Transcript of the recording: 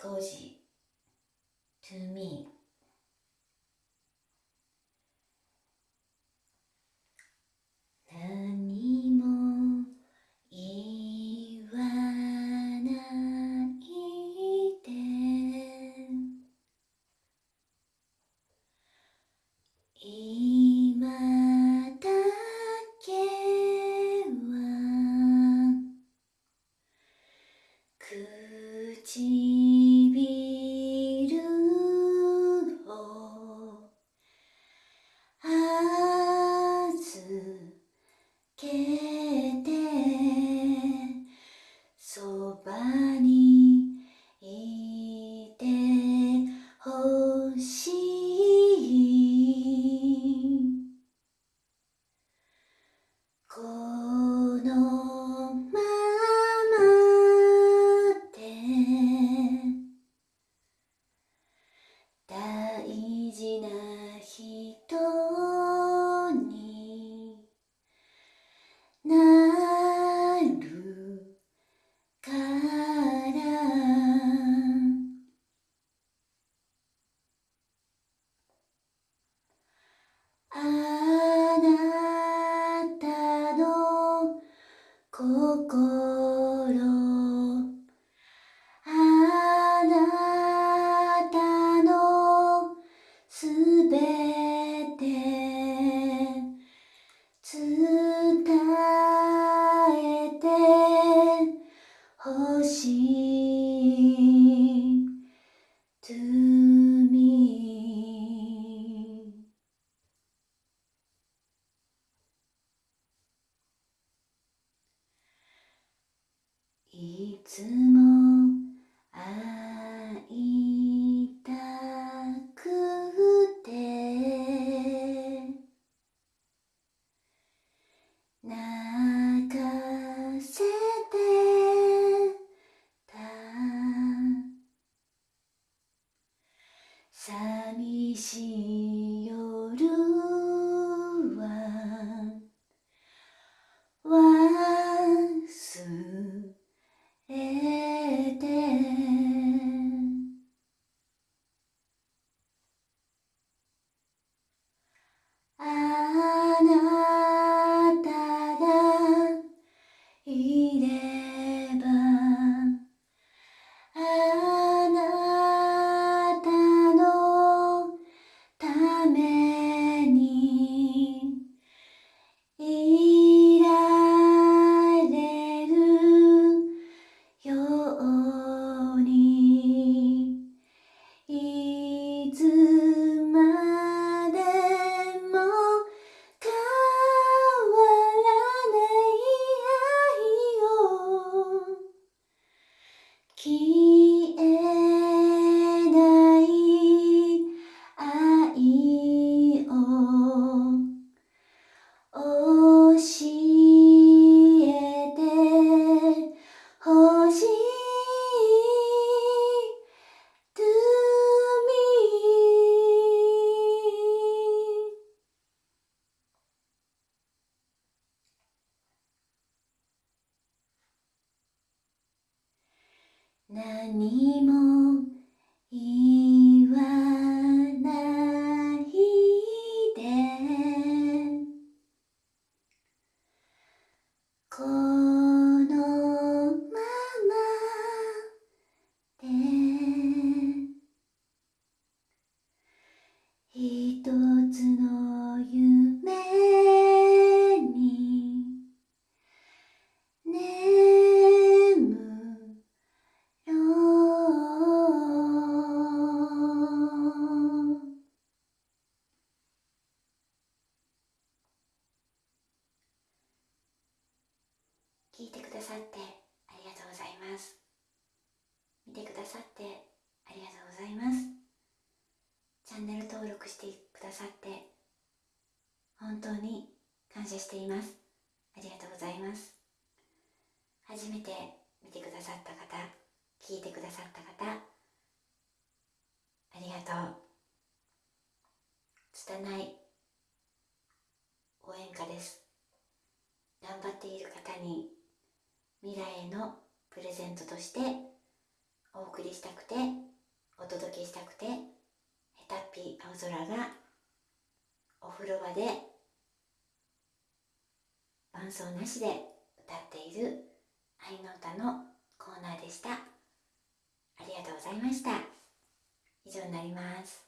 浩二 to me ここ。いつも会いたくて。泣かせて。た。寂しい。しい to me 何も言ださってありがとうございます。見てくださってありがとうございます。チャンネル登録してくださって本当に感謝しています。ありがとうございます。初めて見てくださった方聞いてくださった方ありがとう。拙い応援歌です。頑張っている方に未来へのプレゼントとしてお送りしたくてお届けしたくてヘタッピー青空がお風呂場で伴奏なしで歌っている愛の歌のコーナーでした。ありがとうございました。以上になります。